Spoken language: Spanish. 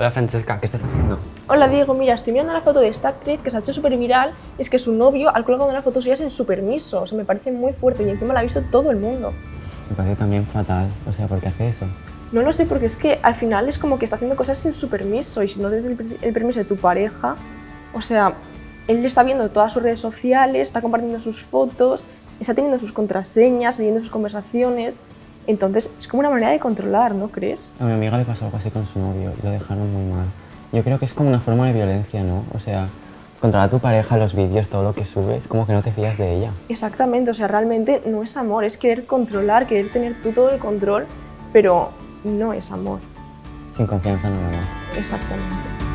Hola Francesca, ¿qué estás haciendo? Hola Diego, mira, estoy mirando la foto de esta actriz que se ha hecho súper viral y es que su novio ha colgado una foto suya sin su permiso. O sea, me parece muy fuerte y encima la ha visto todo el mundo. Me parece también fatal. O sea, ¿por qué hace eso? No lo sé, porque es que al final es como que está haciendo cosas sin su permiso y si no tienes el, el permiso de tu pareja, o sea, él está viendo todas sus redes sociales, está compartiendo sus fotos, está teniendo sus contraseñas, leyendo sus conversaciones entonces es como una manera de controlar, ¿no crees? A mi amiga le pasó algo así con su novio y lo dejaron muy mal. Yo creo que es como una forma de violencia, ¿no? O sea, controlar a tu pareja, los vídeos, todo lo que subes, como que no te fías de ella. Exactamente, o sea, realmente no es amor, es querer controlar, querer tener tú todo el control, pero no es amor. Sin confianza nada más. Exactamente.